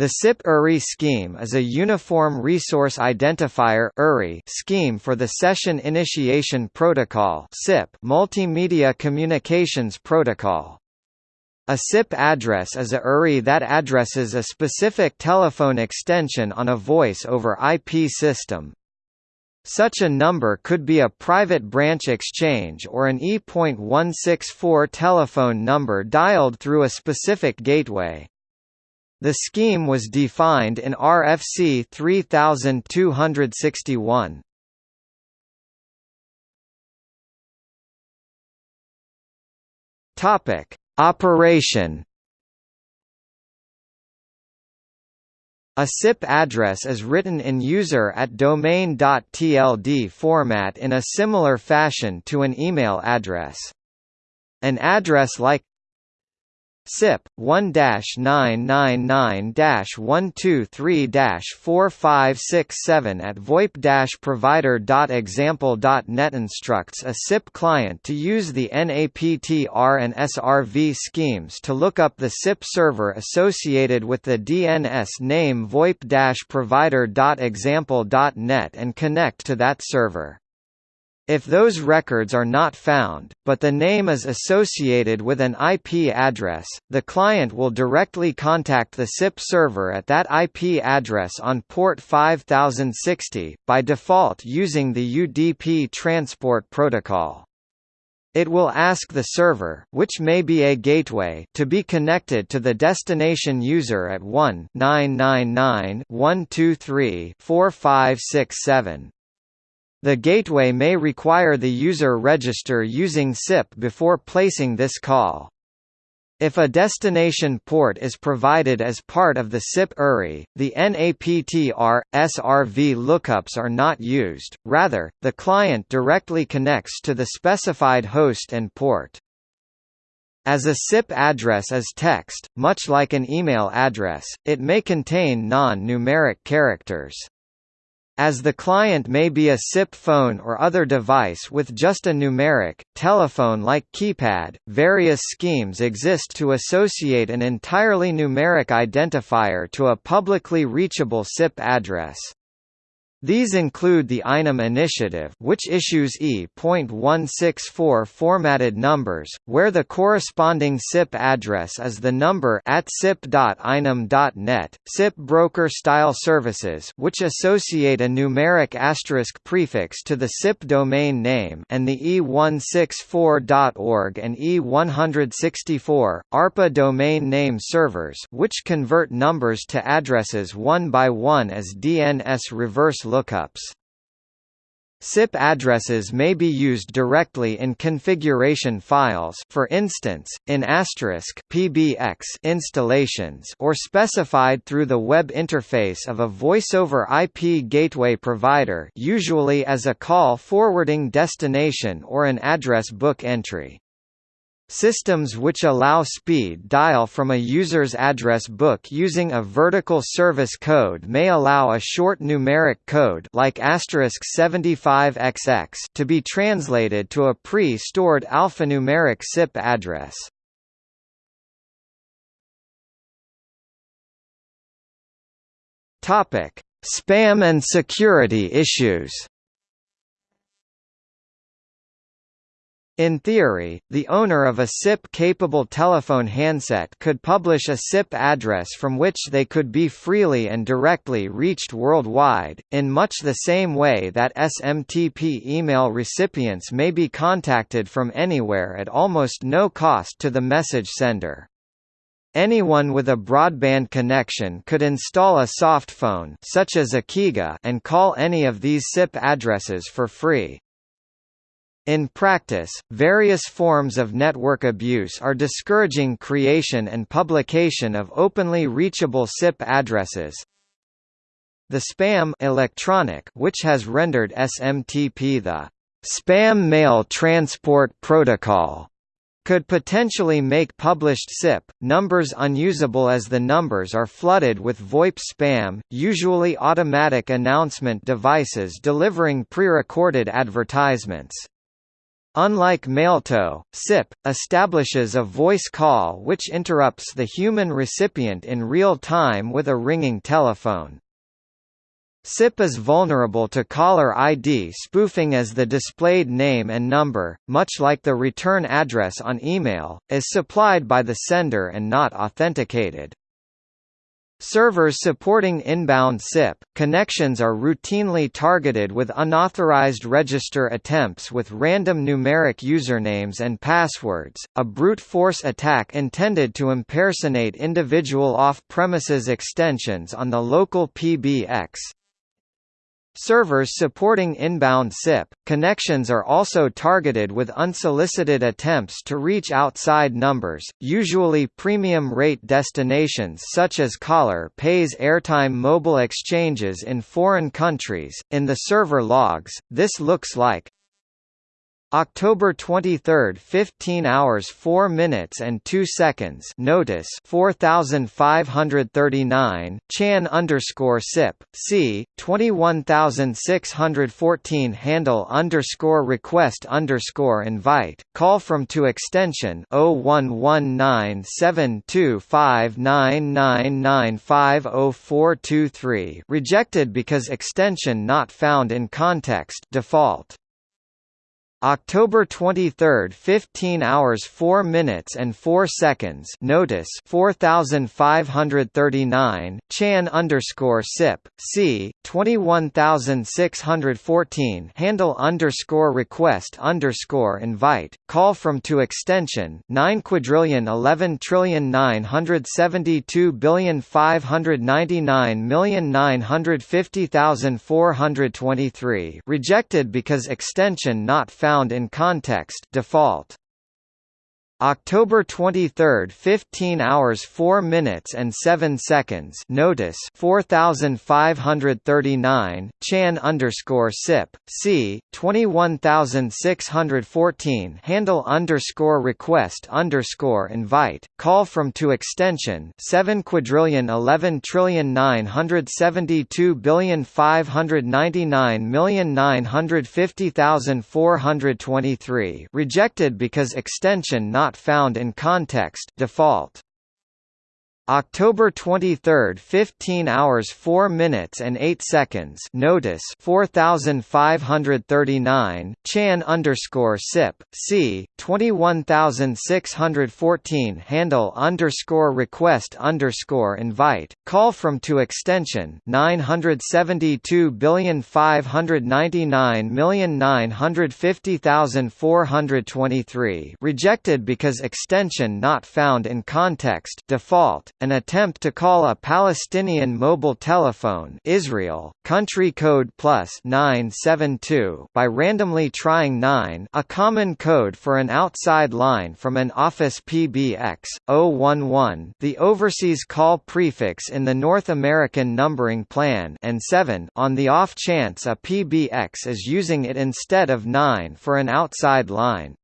The SIP URI scheme is a Uniform Resource Identifier scheme for the Session Initiation Protocol multimedia communications protocol. A SIP address is a URI that addresses a specific telephone extension on a voice over IP system. Such a number could be a private branch exchange or an E.164 telephone number dialed through a specific gateway. The scheme was defined in RFC 3261. Topic: Operation A SIP address is written in user at domain.tld format in a similar fashion to an email address. An address like SIP 1-999-123-4567 at VoIP-provider.example.net instructs a SIP client to use the NAPTR and SRV schemes to look up the SIP server associated with the DNS name VoIP-provider.example.net and connect to that server. If those records are not found, but the name is associated with an IP address, the client will directly contact the SIP server at that IP address on port 5060, by default using the UDP transport protocol. It will ask the server, which may be a gateway, to be connected to the destination user at 1-999-123-4567. The gateway may require the user register using SIP before placing this call. If a destination port is provided as part of the SIP URI, the NAPTR, SRV lookups are not used, rather, the client directly connects to the specified host and port. As a SIP address is text, much like an email address, it may contain non-numeric characters. As the client may be a SIP phone or other device with just a numeric, telephone-like keypad, various schemes exist to associate an entirely numeric identifier to a publicly reachable SIP address. These include the INUM initiative which issues E.164 formatted numbers, where the corresponding SIP address is the number at sip.inum.net, SIP broker-style services which associate a numeric asterisk prefix to the SIP domain name and the E164.org and E164, ARPA domain name servers which convert numbers to addresses one by one as DNS reverse lookups. SIP addresses may be used directly in configuration files for instance, in asterisk PBX installations or specified through the web interface of a voice-over IP gateway provider usually as a call forwarding destination or an address book entry. Systems which allow speed dial from a user's address book using a vertical service code may allow a short numeric code like 75XX to be translated to a pre-stored alphanumeric SIP address. Topic: Spam and security issues. In theory, the owner of a SIP-capable telephone handset could publish a SIP address from which they could be freely and directly reached worldwide, in much the same way that SMTP email recipients may be contacted from anywhere at almost no cost to the message sender. Anyone with a broadband connection could install a softphone such as Ekiga and call any of these SIP addresses for free. In practice, various forms of network abuse are discouraging creation and publication of openly reachable SIP addresses. The spam electronic which has rendered SMTP the spam mail transport protocol could potentially make published SIP numbers unusable as the numbers are flooded with VoIP spam, usually automatic announcement devices delivering pre-recorded advertisements. Unlike Mailto, SIP, establishes a voice call which interrupts the human recipient in real time with a ringing telephone. SIP is vulnerable to caller ID spoofing as the displayed name and number, much like the return address on email, is supplied by the sender and not authenticated. Servers supporting inbound SIP connections are routinely targeted with unauthorized register attempts with random numeric usernames and passwords, a brute force attack intended to impersonate individual off-premises extensions on the local PBX, Servers supporting inbound SIP connections are also targeted with unsolicited attempts to reach outside numbers, usually premium rate destinations such as caller pays airtime mobile exchanges in foreign countries. In the server logs, this looks like October 23, 15 hours 4 minutes and 2 seconds. Notice 4539 Chan underscore SIP C 21614 handle underscore request underscore invite. Call from to extension 01197259995043 rejected because extension not found in context default. October 23, 15 hours 4 minutes and 4 seconds. Notice 4539 Chan underscore SIP C 21614 handle underscore request underscore invite call from to extension 9 quadrillion 11 trillion 972 billion 599 million 950,423 rejected because extension not found found in context default. October 23, 15 hours 4 minutes and 7 seconds. Notice 4539 Chan underscore SIP C 21614 handle underscore request underscore invite call from to extension 7 quadrillion 11 trillion 972 billion 599 million 950,423 rejected because extension not not found in context default. October 23, 15 hours 4 minutes and 8 seconds. Notice 4539 Chan underscore SIP C 21614 handle underscore request underscore invite call from to extension 972 billion 599 million 950,423 rejected because extension not found in context default an attempt to call a Palestinian mobile telephone Israel, country code plus 972 by randomly trying 9 a common code for an outside line from an office PBX, 011 the overseas call prefix in the North American numbering plan and 7 on the off chance a PBX is using it instead of 9 for an outside line.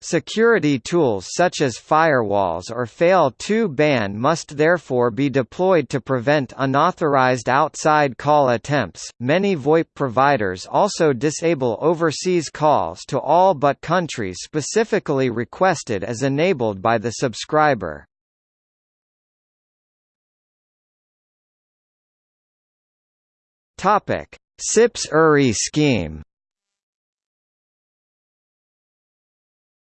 Security tools such as firewalls or fail2ban must therefore be deployed to prevent unauthorized outside call attempts. Many VoIP providers also disable overseas calls to all but countries specifically requested as enabled by the subscriber. Topic: SIP's URI scheme.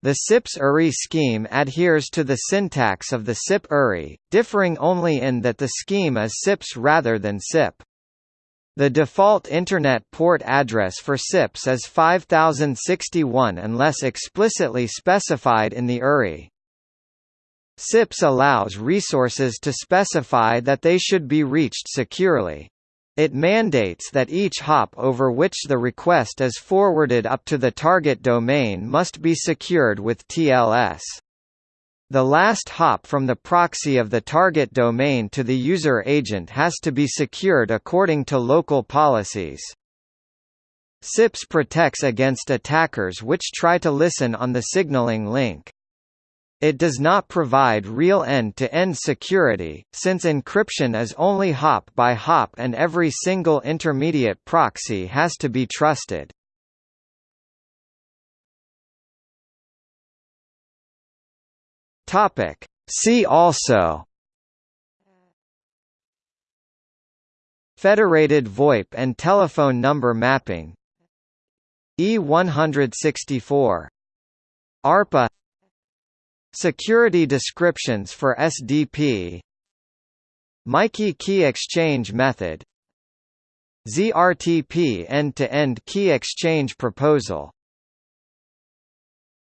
The SIPS URI scheme adheres to the syntax of the SIP URI, differing only in that the scheme is SIPs rather than SIP. The default Internet port address for SIPs is 5061 unless explicitly specified in the URI. SIPs allows resources to specify that they should be reached securely. It mandates that each hop over which the request is forwarded up to the target domain must be secured with TLS. The last hop from the proxy of the target domain to the user agent has to be secured according to local policies. SIPS protects against attackers which try to listen on the signaling link. It does not provide real end-to-end -end security, since encryption is only hop by hop and every single intermediate proxy has to be trusted. See also. Federated VoIP and telephone number mapping. E164 ARPA Security descriptions for SDP MIKEY key exchange method ZRTP end-to-end -end key exchange proposal